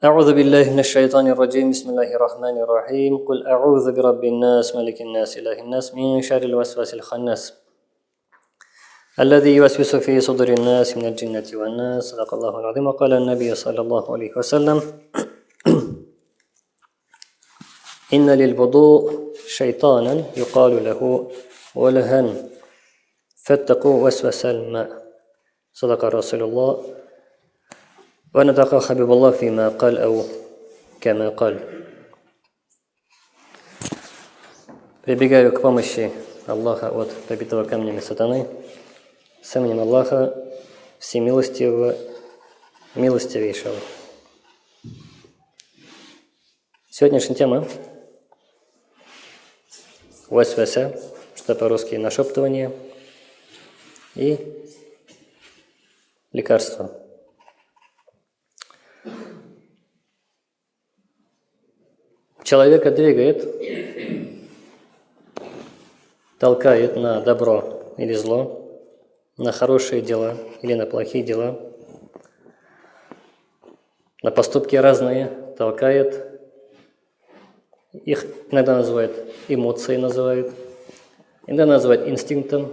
أعوذ بالله من الشيطان الرجيم. بسم الله الرحمن الرحيم. قل أعوذ برب الناس ملك الناس إله الناس من شر الوسواس الخناس. الذي يوسوس في صدور الناس من الجنة والناس. صدق الله العظيم. وقال النبي صلى الله عليه وسلم إن للوضوء شيطانا يقال له ولهن فاتقوا وسوس الماء. صدق رسول الله. ونطق حبيب الله فيما قال أو كما قال Прибегаю к помощи Аллаха от побитого камнями сатаны, с именем Аллаха Всемилостивого, Милостивейшего. Сегодняшняя тема Васваса, что по-русски нашептывание, и лекарство. Человека двигает, толкает на добро или зло, на хорошие дела или на плохие дела, на поступки разные, толкает. Их иногда называют эмоции, называют, иногда называют инстинктом,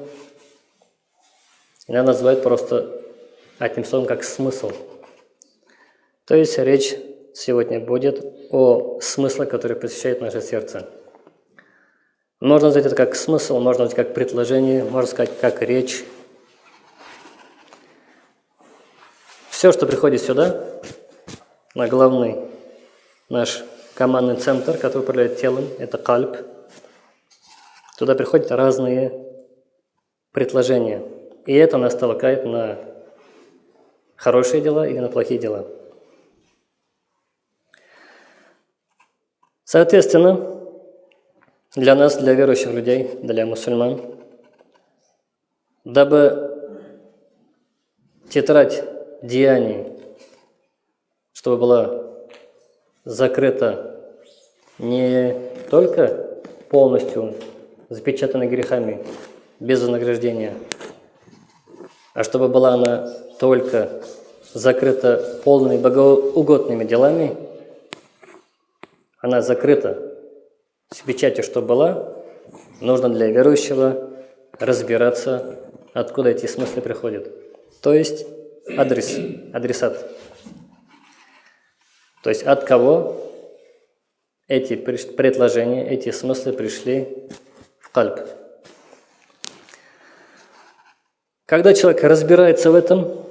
иногда называют просто одним словом как смысл. То есть речь сегодня будет о смысле, который посещает наше сердце. Можно назвать это как смысл, можно назвать как предложение, можно сказать как речь. Все, что приходит сюда, на главный наш командный центр, который управляет телом, это кальп. Туда приходят разные предложения. И это нас толкает на хорошие дела или на плохие дела. Соответственно, для нас, для верующих людей, для мусульман, дабы тетрадь деяний, чтобы была закрыта не только полностью запечатанной грехами, без вознаграждения, а чтобы была она только закрыта полными богоугодными делами – она закрыта с печатью, что была, нужно для верующего разбираться, откуда эти смыслы приходят. То есть адрес, адресат. То есть от кого эти предложения, эти смыслы пришли в кальп. Когда человек разбирается в этом,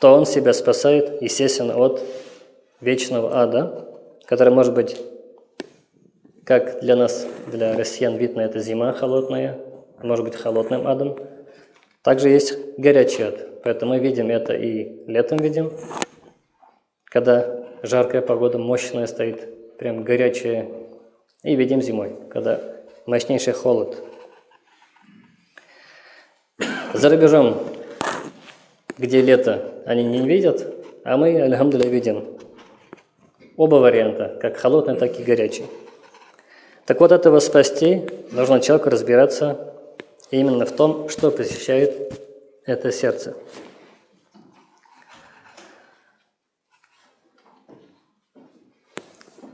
то он себя спасает, естественно, от вечного ада, которая может быть, как для нас, для россиян, видно, это зима холодная, может быть холодным адом. Также есть горячий ад, поэтому мы видим это и летом видим, когда жаркая погода, мощная стоит, прям горячая, и видим зимой, когда мощнейший холод. За рубежом, где лето, они не видят, а мы, альхамдуля, видим Оба варианта, как холодный, так и горячий. Так вот, этого спасти нужно человеку разбираться именно в том, что посещает это сердце.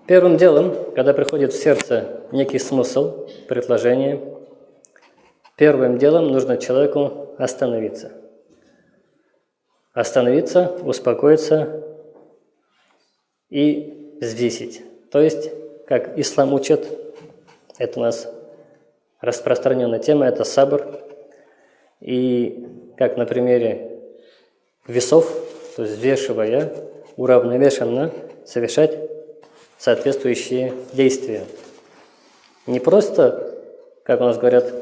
Первым делом, когда приходит в сердце некий смысл, предложение, первым делом нужно человеку остановиться. Остановиться, успокоиться и взвесить. То есть, как ислам учит, это у нас распространенная тема, это сабр. И как на примере весов, то есть взвешивая, уравновешенно совершать соответствующие действия. Не просто, как у нас говорят,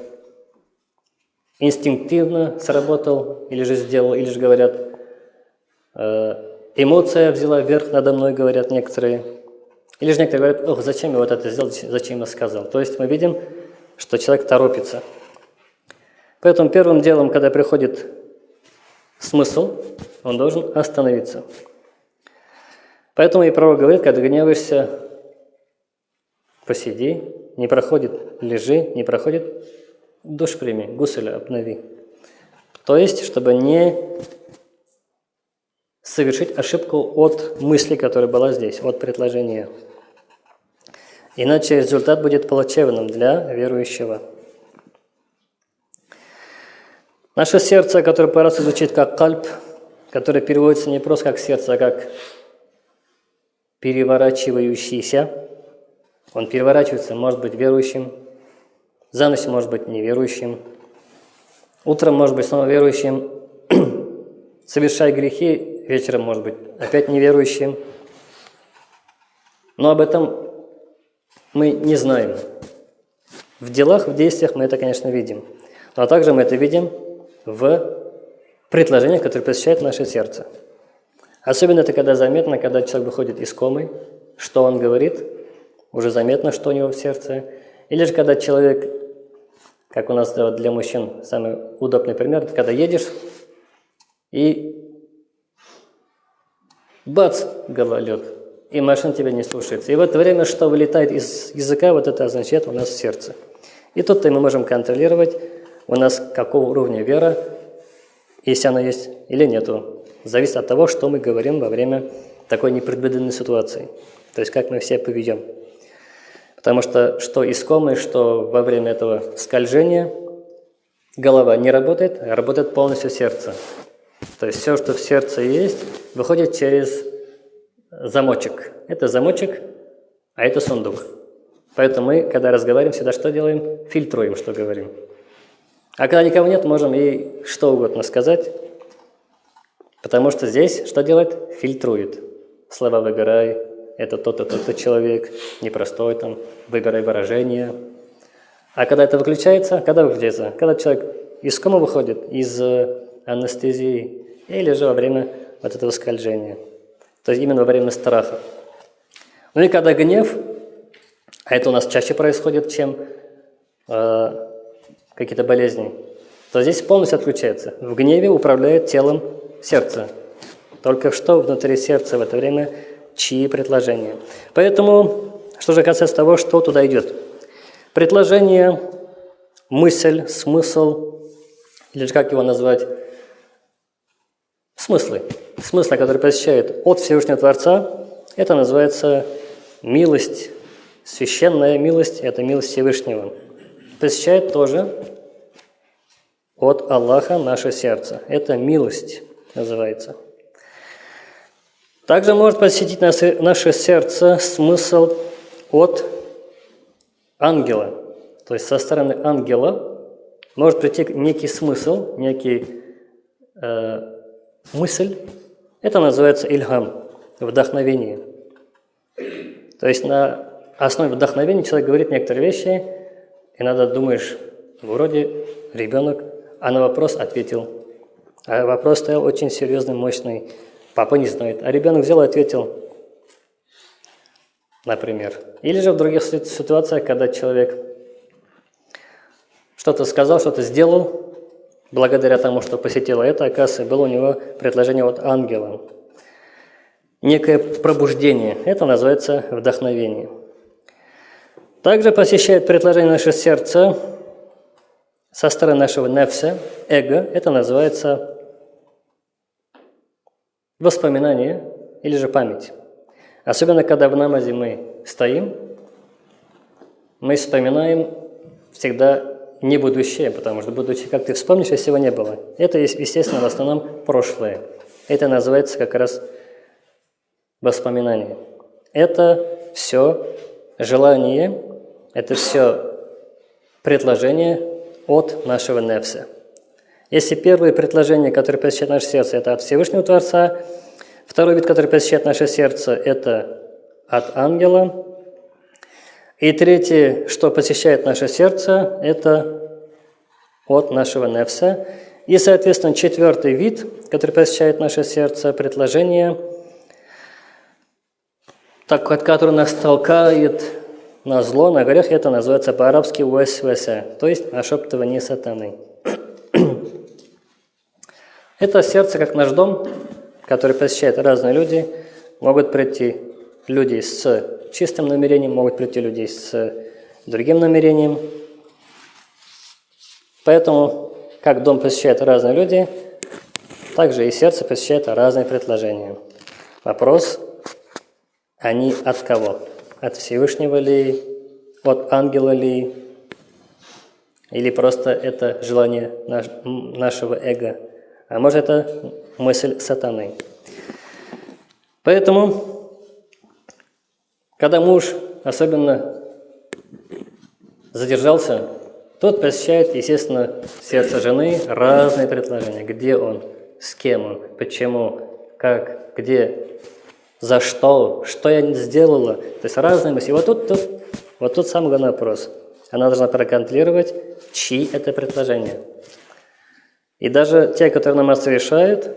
инстинктивно сработал, или же сделал, или же говорят, э, эмоция взяла верх надо мной, говорят некоторые. Или же некоторые говорят, ох, зачем я вот это сделал, зачем я сказал. То есть мы видим, что человек торопится. Поэтому первым делом, когда приходит смысл, он должен остановиться. Поэтому и право говорит, когда гневаешься, посиди, не проходит, лежи, не проходит, душ прими, гуселя обнови. То есть, чтобы не совершить ошибку от мысли, которая была здесь, от предложения. Иначе результат будет плачевным для верующего. Наше сердце, которое по-разному звучит как кальп, которое переводится не просто как сердце, а как переворачивающийся. Он переворачивается, может быть верующим, за ночь может быть неверующим, утром может быть снова верующим, совершая грехи, вечером может быть опять неверующим. Но об этом мы не знаем. В делах, в действиях мы это, конечно, видим. Но также мы это видим в предложениях, которые посещают наше сердце. Особенно это когда заметно, когда человек выходит из комы, что он говорит, уже заметно, что у него в сердце. Или же когда человек, как у нас для мужчин самый удобный пример, это когда едешь и бац, гололед, и машина тебя не слушается. И в это время, что вылетает из языка, вот это означает у нас сердце. И тут-то мы можем контролировать, у нас какого уровня вера, если она есть или нету. Зависит от того, что мы говорим во время такой непредвиденной ситуации. То есть, как мы все поведем. Потому что что искомое, что во время этого скольжения голова не работает, а работает полностью сердце. То есть все, что в сердце есть, выходит через замочек. Это замочек, а это сундук. Поэтому мы, когда разговариваем, всегда что делаем? Фильтруем, что говорим. А когда никого нет, можем и что угодно сказать, потому что здесь что делает? Фильтрует. Слова выбирай, это тот-то, тот-то человек, непростой там, выбирай выражение. А когда это выключается, когда выключается? Когда человек из кома выходит, из анестезии, или же во время вот этого скольжения. То есть именно во время страха. Ну и когда гнев, а это у нас чаще происходит, чем э, какие-то болезни, то здесь полностью отключается. В гневе управляет телом сердце. Только что внутри сердца в это время чьи предложения. Поэтому, что же касается того, что туда идет. Предложение, мысль, смысл, или же как его назвать, смыслы. Смыслы, которые посещают от Всевышнего Творца, это называется милость, священная милость, это милость Всевышнего. Посещает тоже от Аллаха наше сердце. Это милость называется. Также может посетить наше сердце смысл от ангела. То есть со стороны ангела может прийти некий смысл, некий э, мысль, это называется ильхам, вдохновение. То есть на основе вдохновения человек говорит некоторые вещи, и надо думаешь, вроде ребенок, а на вопрос ответил. А вопрос стоял очень серьезный, мощный. Папа не знает. А ребенок взял и ответил, например. Или же в других ситуациях, когда человек что-то сказал, что-то сделал, благодаря тому, что посетила это, оказывается, было у него предложение от ангела. Некое пробуждение. Это называется вдохновение. Также посещает предложение наше сердце со стороны нашего нефса, эго. Это называется воспоминание или же память. Особенно, когда в намазе мы стоим, мы вспоминаем всегда не будущее, потому что будущее, как ты вспомнишь, если его не было. Это, естественно, в основном прошлое. Это называется как раз воспоминание. Это все желание, это все предложение от нашего нефса. Если первое предложение, которое посещает наше сердце, это от Всевышнего Творца, второй вид, который посещает наше сердце, это от ангела, и третье, что посещает наше сердце, это от нашего нефса. И, соответственно, четвертый вид, который посещает наше сердце, предложение, так, который нас толкает на зло, на грех, это называется по-арабски уэс-вэсэ, то есть нашептывание сатаны. Это сердце, как наш дом, который посещают разные люди, могут прийти люди с чистым намерением, могут прийти люди с другим намерением. Поэтому, как дом посещают разные люди, Также и сердце посещает разные предложения. Вопрос, они от кого? От Всевышнего ли? От ангела ли? Или просто это желание наш, нашего эго? А может это мысль сатаны? Поэтому, когда муж особенно задержался, тот посещает, естественно, сердце жены разные предложения. Где он, с кем он, почему, как, где, за что, что я сделала. То есть разные мысли. И вот тут, тут, вот тут самый главный вопрос. Она должна проконтролировать, чьи это предложения. И даже те, которые намаз совершают,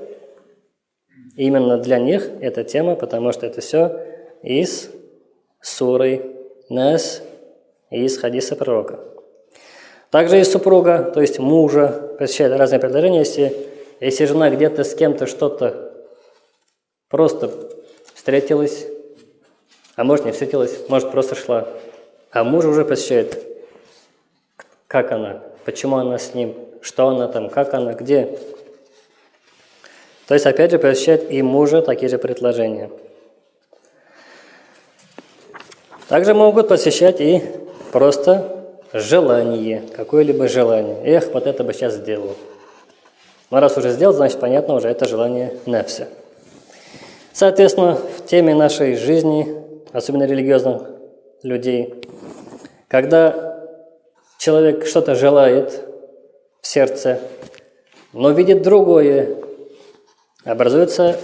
именно для них эта тема, потому что это все из суры Нас, из хадиса пророка. Также и супруга, то есть мужа, посещает разные предложения. Если, если жена где-то с кем-то что-то просто встретилась, а может не встретилась, может просто шла, а муж уже посещает, как она, почему она с ним, что она там, как она, где. То есть, опять же, посещает и мужа такие же предложения. Также могут посещать и просто желание, какое-либо желание. Эх, вот это бы сейчас сделал. Но раз уже сделал, значит, понятно, уже это желание нефся. Соответственно, в теме нашей жизни, особенно религиозных людей, когда человек что-то желает в сердце, но видит другое, образуется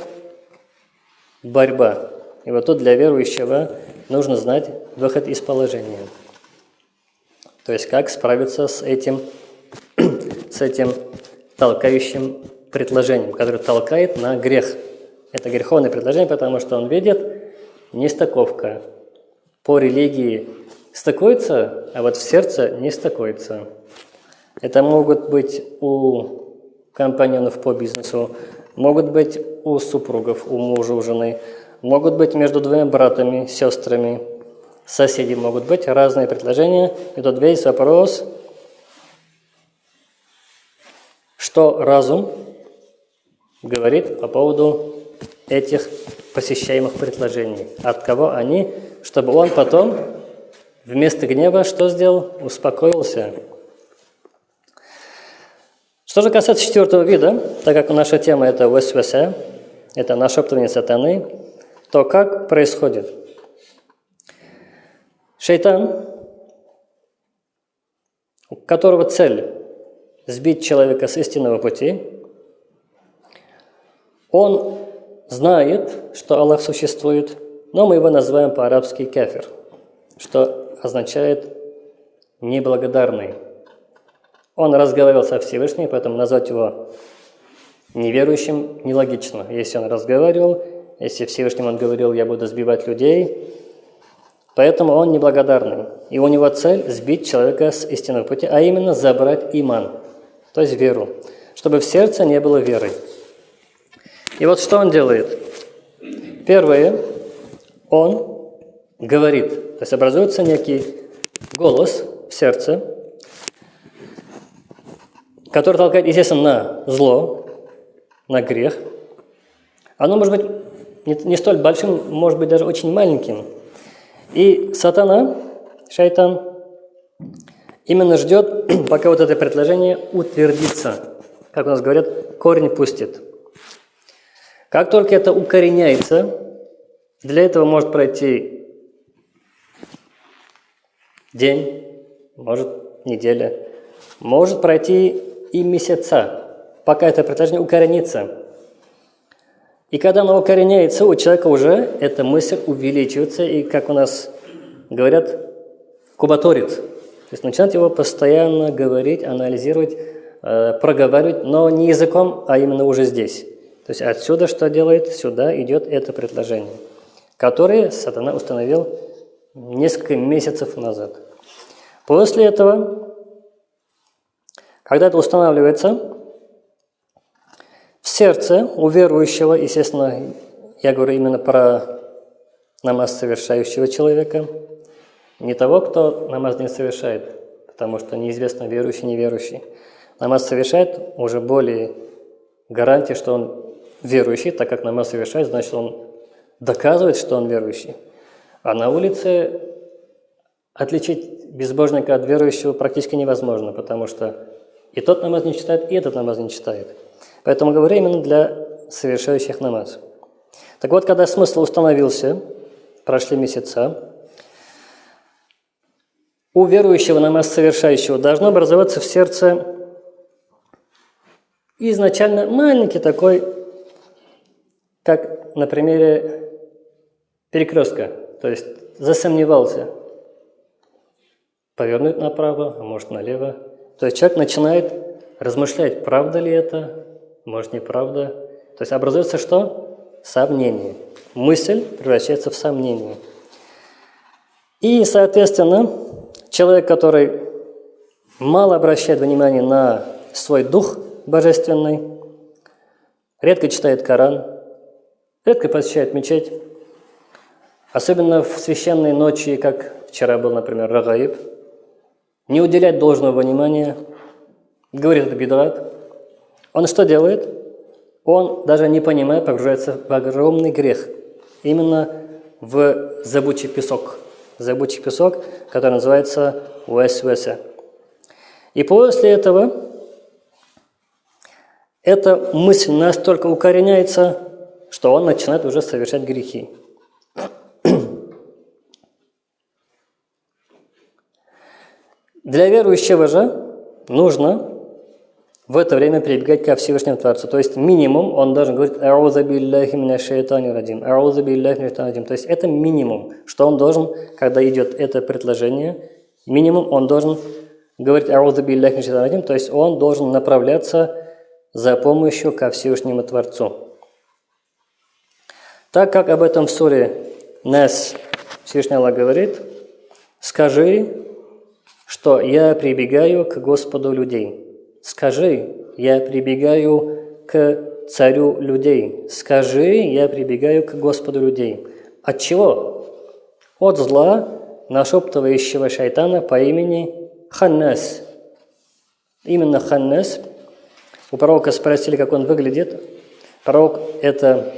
борьба. И вот тут для верующего нужно знать выход из положения. То есть как справиться с этим, с этим толкающим предложением, которое толкает на грех. Это греховное предложение, потому что он видит нестыковка. По религии стыкуется, а вот в сердце не стыкуется. Это могут быть у компаньонов по бизнесу, могут быть у супругов, у мужа, у жены, могут быть между двумя братами, сестрами, соседи могут быть, разные предложения. И тут весь вопрос, что разум говорит по поводу этих посещаемых предложений. От кого они, чтобы он потом вместо гнева что сделал? Успокоился. Что же касается четвертого вида, так как наша тема это весвесе, это нашептывание сатаны, то как происходит? Шайтан, у которого цель сбить человека с истинного пути, он знает, что Аллах существует, но мы его называем по-арабски кефир, что означает неблагодарный. Он разговаривал со Всевышним, поэтому назвать его неверующим нелогично. Если он разговаривал, если Всевышним он говорил, я буду сбивать людей, Поэтому он неблагодарный. И у него цель – сбить человека с истинного пути, а именно забрать иман, то есть веру, чтобы в сердце не было веры. И вот что он делает? Первое, он говорит, то есть образуется некий голос в сердце, который толкает, естественно, на зло, на грех. Оно может быть не, не столь большим, может быть даже очень маленьким – и сатана, шайтан, именно ждет, пока вот это предложение утвердится. Как у нас говорят, корень пустит. Как только это укореняется, для этого может пройти день, может неделя, может пройти и месяца, пока это предложение укоренится. И когда оно укореняется, у человека уже эта мысль увеличивается, и, как у нас говорят, кубаторит. То есть начинает его постоянно говорить, анализировать, э, проговаривать, но не языком, а именно уже здесь. То есть отсюда что делает? Сюда идет это предложение, которое сатана установил несколько месяцев назад. После этого, когда это устанавливается, в сердце у верующего, естественно, я говорю именно про намаз совершающего человека, не того, кто намаз не совершает, потому что неизвестно верующий, неверующий. Намаз совершает уже более гарантия, что он верующий, так как намаз совершает, значит, он доказывает, что он верующий. А на улице отличить безбожника от верующего практически невозможно, потому что и тот намаз не читает, и этот намаз не читает. Поэтому говорю именно для совершающих намаз. Так вот, когда смысл установился, прошли месяца, у верующего намаз совершающего должно образоваться в сердце изначально маленький такой, как на примере перекрестка, то есть засомневался, повернуть направо, а может налево. То есть человек начинает размышлять, правда ли это, может неправда. То есть образуется что? Сомнение. Мысль превращается в сомнение. И, соответственно, человек, который мало обращает внимание на свой дух божественный, редко читает Коран, редко посещает мечеть, особенно в священные ночи, как вчера был, например, Рагаиб, не уделять должного внимания, говорит это бедат, он что делает? Он, даже не понимая, погружается в огромный грех. Именно в забучий песок. Забучий песок, который называется уэс-уэса. И после этого эта мысль настолько укореняется, что он начинает уже совершать грехи. Для верующего же нужно в это время прибегать ко Всевышнему Творцу. То есть минимум он должен говорить «Ауза билляхи меня шайтани радим», «Ауза билляхи меня радим». То есть это минимум, что он должен, когда идет это предложение, минимум он должен говорить «Ауза билляхи меня радим», то есть он должен направляться за помощью ко Всевышнему Творцу. Так как об этом в суре Нас Всевышний Аллах говорит, «Скажи, что я прибегаю к Господу людей». Скажи, я прибегаю к царю людей. Скажи, я прибегаю к Господу людей. От чего? От зла, нашептывающего шайтана по имени Ханнас. Именно Ханнас. У пророка спросили, как он выглядит. Пророк это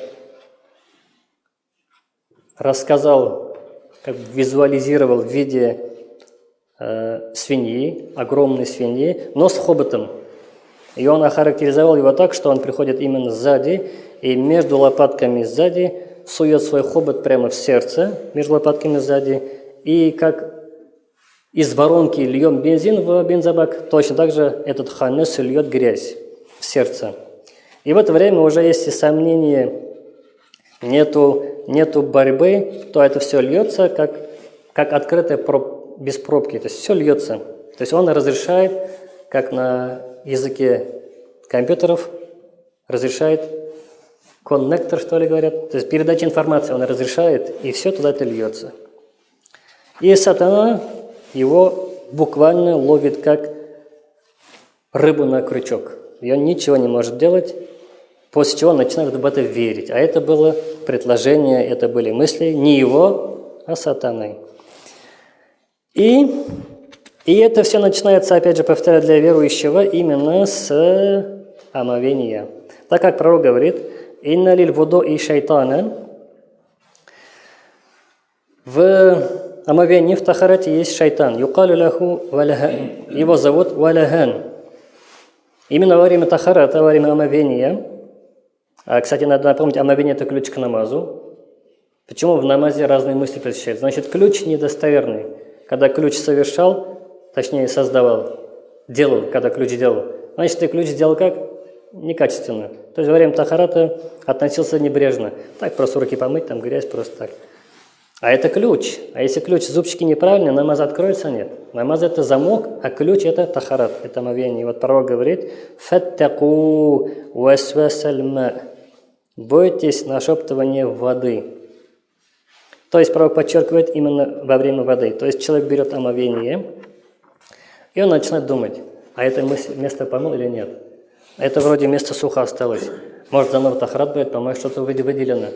рассказал, как визуализировал в виде э, свиньи, огромной свиньи, но с хоботом. И он охарактеризовал его так, что он приходит именно сзади, и между лопатками сзади сует свой хобот прямо в сердце, между лопатками сзади, и как из воронки льем бензин в бензобак, точно так же этот ханес льет грязь в сердце. И в это время уже если сомнения, нету, нету борьбы, то это все льется как, как открытая без пробки, то есть все льется. То есть он разрешает, как на языке компьютеров, разрешает коннектор, что ли говорят, то есть передача информации он разрешает, и все туда это льется. И сатана его буквально ловит как рыбу на крючок. И он ничего не может делать, после чего он начинает в это верить. А это было предложение, это были мысли не его, а сатаны. И, и это все начинается, опять же, повторяю, для верующего именно с омовения. Так как пророк говорит, «Инна лиль вудо и шайтана» В омовении, в тахарате есть шайтан. Юкалю ляху валяхан. Его зовут валяхан. Именно во время тахарата, во время омовения, а, кстати, надо напомнить, омовение – это ключ к намазу. Почему в намазе разные мысли посещают? Значит, ключ недостоверный когда ключ совершал, точнее создавал, делал, когда ключ делал, значит, ты ключ сделал как? Некачественно. То есть во время тахарата относился небрежно. Так, просто руки помыть, там грязь, просто так. А это ключ. А если ключ, зубчики неправильные, намаз откроется? Нет. Намаз – это замок, а ключ – это тахарат, это омовение. И вот пророк говорит, «Фаттаку васвасальма» Бойтесь нашептывания воды. То есть пророк подчеркивает именно во время воды. То есть человек берет омовение, и он начинает думать, а это место помыл или нет. Это вроде место сухо осталось. Может, за тахрат брать, по-моему, что-то выделено.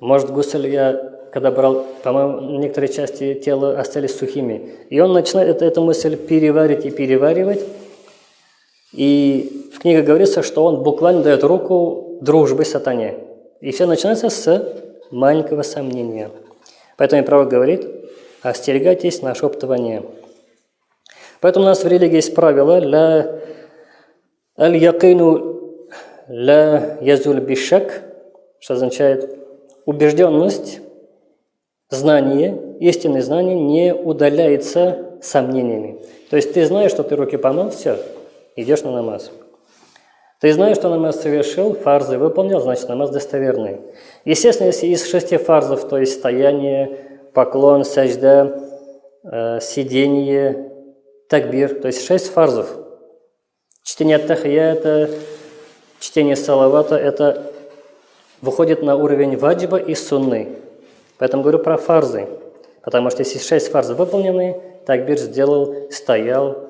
Может, гусель я, когда брал, по-моему, некоторые части тела остались сухими. И он начинает эту, эту мысль переварить и переваривать. И в книге говорится, что он буквально дает руку дружбы сатане. И все начинается с маленького сомнения. Поэтому пророк говорит, остерегайтесь нашептывания. Поэтому у нас в религии есть правило «ля аль-якину ля язуль бишак», что означает убежденность, знание, истинное знание не удаляется сомнениями. То есть ты знаешь, что ты руки помыл, все, идешь на намаз. Ты знаешь, что намаз совершил, фарзы выполнил, значит намаз достоверный. Естественно, если из шести фарзов, то есть стояние, поклон, сажда, э, сидение, такбир, то есть шесть фарзов. Чтение тахията, чтение салавата – это выходит на уровень ваджиба и сунны. Поэтому говорю про фарзы. Потому что если шесть фарзов выполнены, такбир сделал, стоял,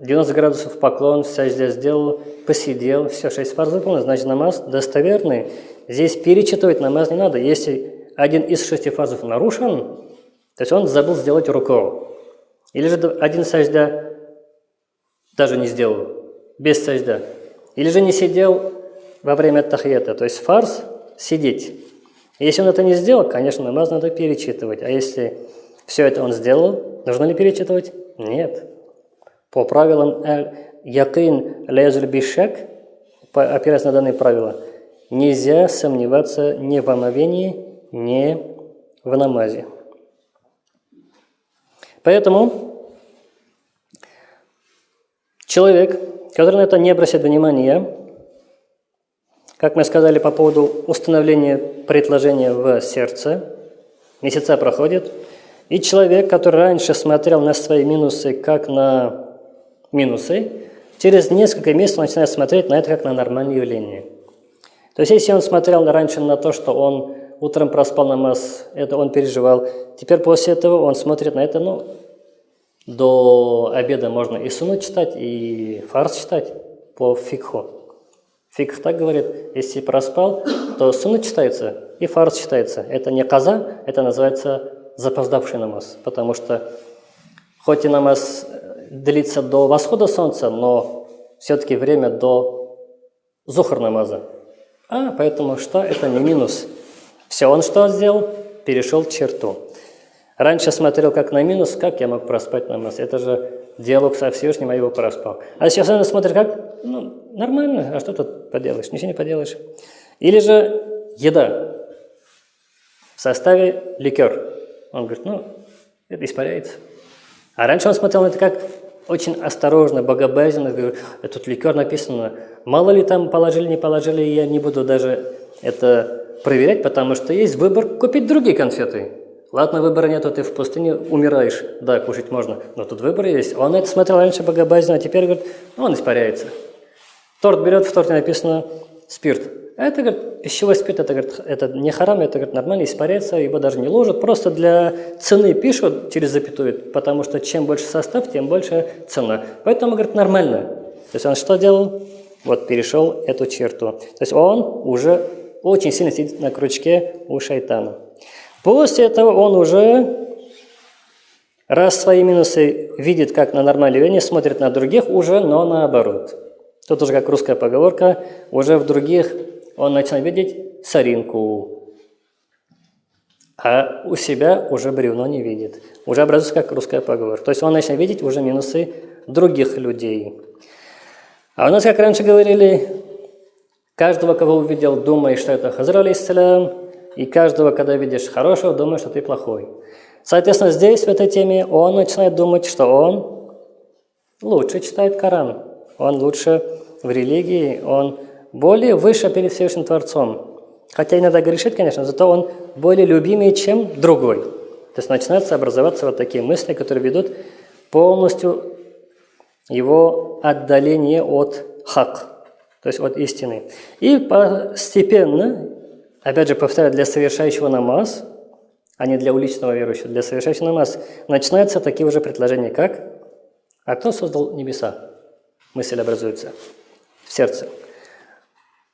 90 градусов поклон, здесь сделал, посидел, все, шесть фарз выполнено, значит намаз достоверный. Здесь перечитывать намаз не надо. Если один из шести фарзов нарушен, то есть он забыл сделать руку. Или же один сажда даже не сделал, без сажда. Или же не сидел во время тахията, то есть фарз сидеть. Если он это не сделал, конечно, намаз надо перечитывать. А если все это он сделал, нужно ли перечитывать? Нет. По правилам якин лязуль бишак, опираясь на данные правила, нельзя сомневаться ни в омовении, ни в намазе. Поэтому человек, который на это не обращает внимания, как мы сказали по поводу установления предложения в сердце, месяца проходит, и человек, который раньше смотрел на свои минусы как на минусы, через несколько месяцев начинает смотреть на это как на нормальное явление. То есть, если он смотрел раньше на то, что он утром проспал намаз, это он переживал, теперь после этого он смотрит на это, ну, до обеда можно и суну читать, и фарс читать по фикху. Фикх так говорит, если проспал, то суна читается и фарс читается. Это не каза, это называется запоздавший намаз, потому что хоть и намаз длится до восхода солнца, но все-таки время до зухар намаза. А, поэтому что? Это не минус. Все, он что сделал? Перешел черту. Раньше смотрел как на минус, как я мог проспать намаз. Это же диалог со Всевышним, а его проспал. А сейчас он смотрит как? Ну, нормально, а что тут поделаешь? Ничего не поделаешь. Или же еда в составе ликер. Он говорит, ну, это испаряется. А раньше он смотрел на это как очень осторожно, богобоязненно. Говорю, тут ликер написано, мало ли там положили, не положили, я не буду даже это проверять, потому что есть выбор купить другие конфеты. Ладно, выбора нету, ты в пустыне умираешь. Да, кушать можно, но тут выбор есть. Он это смотрел раньше богобоязненно, а теперь говорит, он испаряется. Торт берет, в торте написано спирт. Это, говорит, пищевой спирт, это, говорит, это не харам, это, говорит, нормально, испаряется, его даже не ложат. Просто для цены пишут через запятую, потому что чем больше состав, тем больше цена. Поэтому, говорит, нормально. То есть он что делал? Вот перешел эту черту. То есть он уже очень сильно сидит на крючке у шайтана. После этого он уже, раз свои минусы видит как на нормальное явление, смотрит на других уже, но наоборот. Тут уже как русская поговорка, уже в других он начинает видеть соринку, а у себя уже бревно не видит. Уже образуется как русская поговорка. То есть он начинает видеть уже минусы других людей. А у нас, как раньше говорили, каждого, кого увидел, думай, что это Хазар алейсалям, и каждого, когда видишь хорошего, думай, что ты плохой. Соответственно, здесь, в этой теме, он начинает думать, что он лучше читает Коран, он лучше в религии, он более выше перед Всевышним Творцом. Хотя иногда грешит, конечно, зато он более любимый, чем другой. То есть начинаются образоваться вот такие мысли, которые ведут полностью его отдаление от хак, то есть от истины. И постепенно, опять же повторяю, для совершающего намаз, а не для уличного верующего, для совершающего намаз, начинаются такие уже предложения, как «А кто создал небеса?» Мысль образуется в сердце.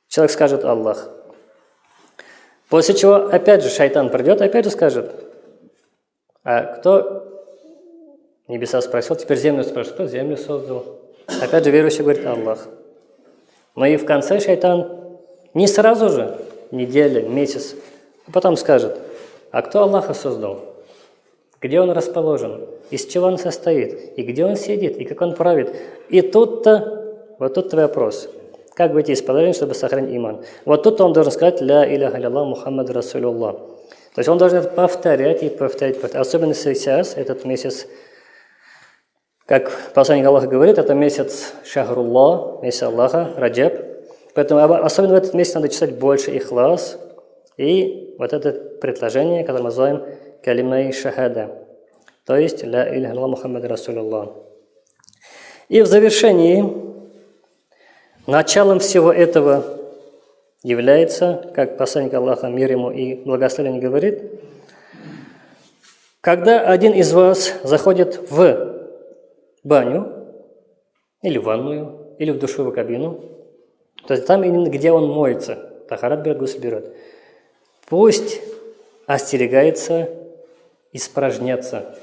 Человек скажет Аллах. После чего опять же шайтан придет, опять же скажет, а кто небеса спросил, теперь землю спрашивает, кто землю создал? Опять же верующий говорит Аллах. Но и в конце шайтан не сразу же, неделя, месяц, а потом скажет, а кто Аллаха создал? Где он расположен? Из чего он состоит? И где он сидит? И как он правит? И тут-то, вот тут вопрос. Как выйти из положения, чтобы сохранить иман? Вот тут он должен сказать «Ля иляха илlallah Мухаммад Расулуллах». То есть он должен повторять и повторять, повторять. Особенно сейчас, этот месяц, как посланник Аллаха говорит, это месяц Шахруллах, месяц Аллаха, Раджаб. Поэтому особенно в этот месяц надо читать больше ихлас и вот это предложение, которое мы называем калимай шахада, то есть ля иля Мухаммад Расулуллах. И в завершении, началом всего этого является, как посланник Аллаха, мир ему и благословение говорит, когда один из вас заходит в баню, или в ванную, или в душевую кабину, то есть там где он моется, тахарат берет, гусль берет, пусть остерегается испражняться.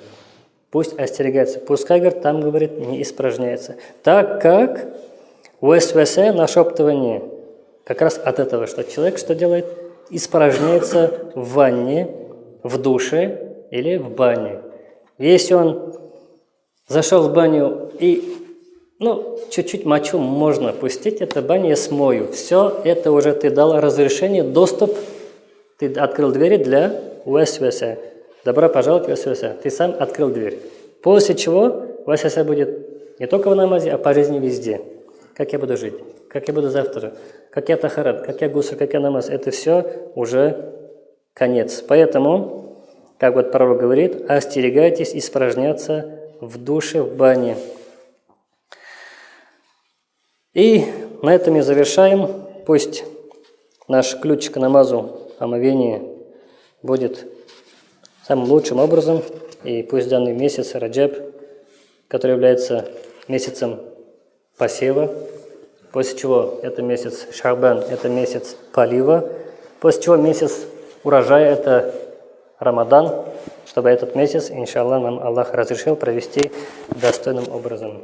Пусть остерегается. Пускай, говорит, там, говорит, не испражняется. Так как в СВС нашептывание – как раз от этого, что человек что делает? Испражняется в ванне, в душе или в бане. Если он зашел в баню и ну, чуть-чуть мочу можно пустить, это баня смою. Все, это уже ты дал разрешение, доступ, ты открыл двери для УСВС. Добро пожаловать в. Ты сам открыл дверь. После чего УСВС будет не только в намазе, а по жизни везде. Как я буду жить? Как я буду завтра? как я тахарат, как я гусар, как я намаз, это все уже конец. Поэтому, как вот пророк говорит, остерегайтесь испражняться в душе, в бане. И на этом мы завершаем. Пусть наш ключ к намазу, омовение будет самым лучшим образом. И пусть данный месяц Раджаб, который является месяцем посева, после чего это месяц Шахбан, это месяц полива, после чего месяц урожая – это Рамадан, чтобы этот месяц, иншаллах, нам Аллах разрешил провести достойным образом.